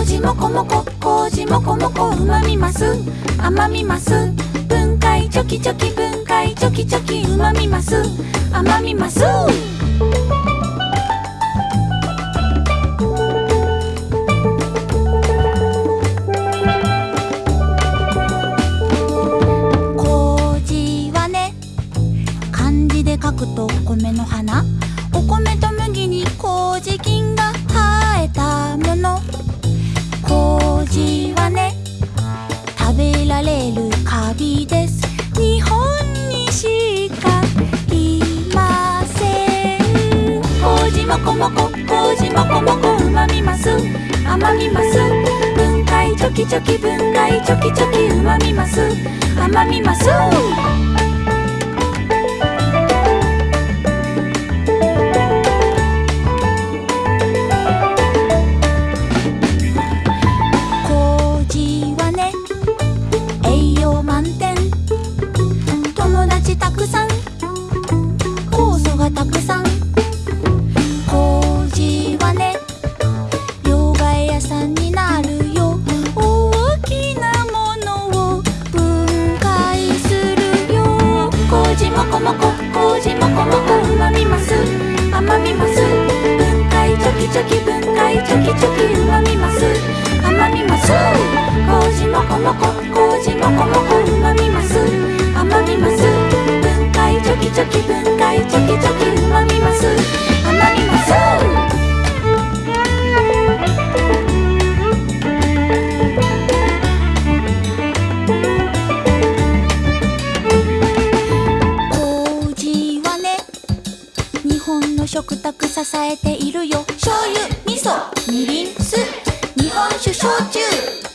麹もこもこ麹もこもこうまみます。甘みます。分解チョキチョキ分解チョキチョキうまみます。甘みます。麹はね漢字で書くと米の花。お米とべられるカビです。日本にしかいません。麹もこもこ麹もこもこうまみます。甘みます。分解チョキチョキ分解チョキチョキうまみます。甘みます。もここ麹もこもこうまみます。甘みます。分解チョキチョキ分解チョキチョキうまみます。甘みます。麹もこもこ麹もこもこうまみます。甘みます。分解チョキチョキ分解チョキチョキ食卓支えているよ。醤油味噌みりん酢。日本酒焼酎。